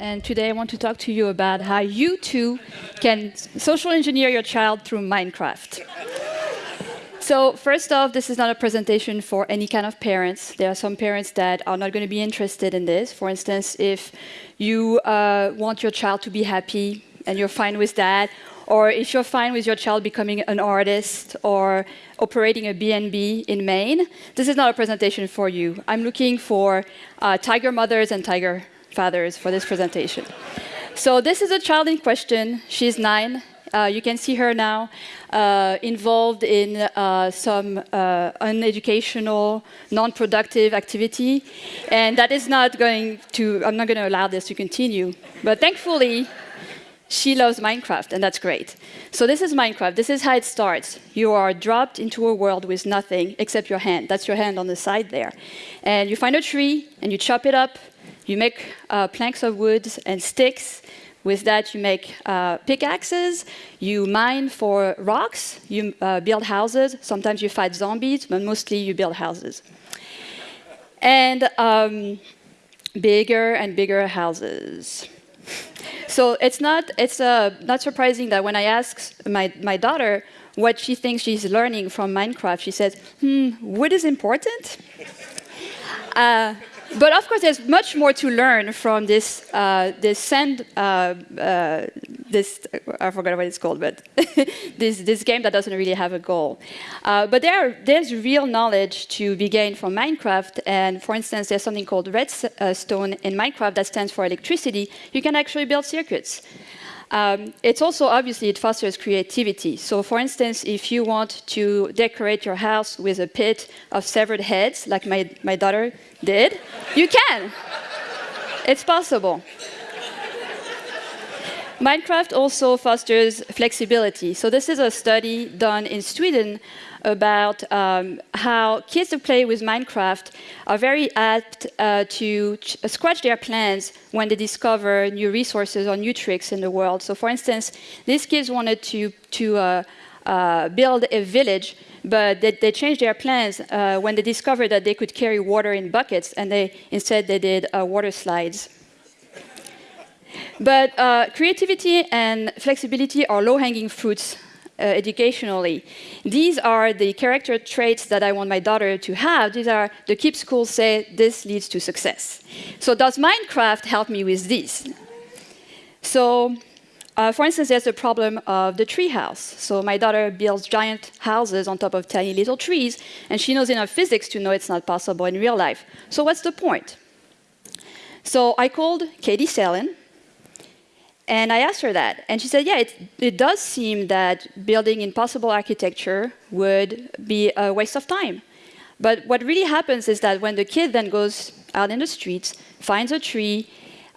and today I want to talk to you about how you too can social engineer your child through Minecraft. So first off, this is not a presentation for any kind of parents. There are some parents that are not going to be interested in this. For instance, if you uh, want your child to be happy and you're fine with that, or if you're fine with your child becoming an artist or operating a B&B in Maine, this is not a presentation for you. I'm looking for uh, tiger mothers and tiger fathers for this presentation. So this is a child in question. She's nine. Uh, you can see her now uh, involved in uh, some uh, uneducational, non-productive activity. And that is not going to, I'm not going to allow this to continue. But thankfully, she loves Minecraft, and that's great. So this is Minecraft. This is how it starts. You are dropped into a world with nothing except your hand. That's your hand on the side there. And you find a tree, and you chop it up. You make uh, planks of wood and sticks. With that, you make uh, pickaxes. You mine for rocks. You uh, build houses. Sometimes you fight zombies, but mostly you build houses. And um, bigger and bigger houses. So it's not, it's uh, not surprising that when I ask my, my daughter what she thinks she's learning from Minecraft, she says, hmm, wood is important? But of course, there's much more to learn from this, uh, this sand, uh, uh, this, I forgot what it's called, but this, this game that doesn't really have a goal. Uh, but there, there's real knowledge to be gained from Minecraft. And for instance, there's something called redstone in Minecraft that stands for electricity. You can actually build circuits. Um, it's also, obviously, it fosters creativity. So for instance, if you want to decorate your house with a pit of severed heads, like my, my daughter did, you can. It's possible. Minecraft also fosters flexibility. So this is a study done in Sweden about um, how kids who play with Minecraft are very apt uh, to scratch their plans when they discover new resources or new tricks in the world. So for instance, these kids wanted to, to uh, uh, build a village, but they, they changed their plans uh, when they discovered that they could carry water in buckets, and they instead they did uh, water slides. But uh, creativity and flexibility are low-hanging fruits uh, educationally. These are the character traits that I want my daughter to have. These are the KIPP schools say this leads to success. So does Minecraft help me with this? So uh, for instance, there's the problem of the tree house. So my daughter builds giant houses on top of tiny little trees, and she knows enough physics to know it's not possible in real life. So what's the point? So I called Katie Salen, and I asked her that. And she said, yeah, it, it does seem that building impossible architecture would be a waste of time. But what really happens is that when the kid then goes out in the streets, finds a tree,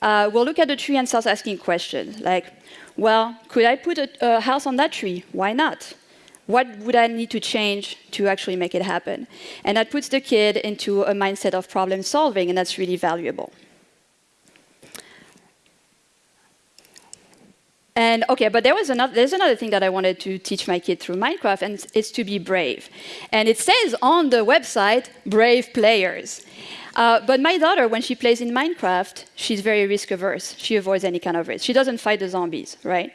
uh, will look at the tree and starts asking questions like, well, could I put a, a house on that tree? Why not? What would I need to change to actually make it happen? And that puts the kid into a mindset of problem solving, and that's really valuable. And okay, but there was another, there's another thing that I wanted to teach my kid through Minecraft, and it's to be brave. And it says on the website, brave players. Uh, but my daughter, when she plays in Minecraft, she's very risk averse. She avoids any kind of risk. She doesn't fight the zombies, right?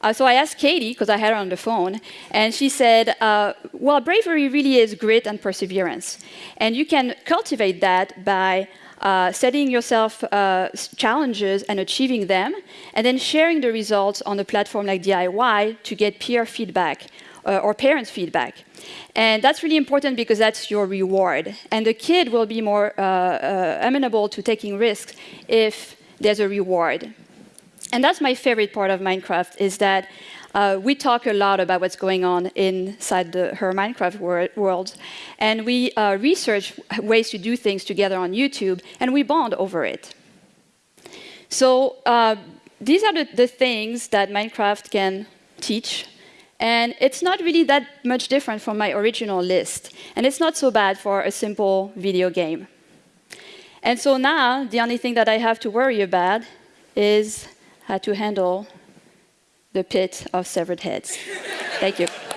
Uh, so I asked Katie, because I had her on the phone, and she said, uh, well, bravery really is grit and perseverance. And you can cultivate that by uh, setting yourself uh, challenges and achieving them, and then sharing the results on a platform like DIY to get peer feedback uh, or parents' feedback. And that's really important because that's your reward. And the kid will be more uh, uh, amenable to taking risks if there's a reward. And that's my favorite part of Minecraft, is that uh, we talk a lot about what's going on inside the, her Minecraft wor world. And we uh, research ways to do things together on YouTube, and we bond over it. So uh, these are the, the things that Minecraft can teach. And it's not really that much different from my original list. And it's not so bad for a simple video game. And so now, the only thing that I have to worry about is how to handle the pit of severed heads. Thank you.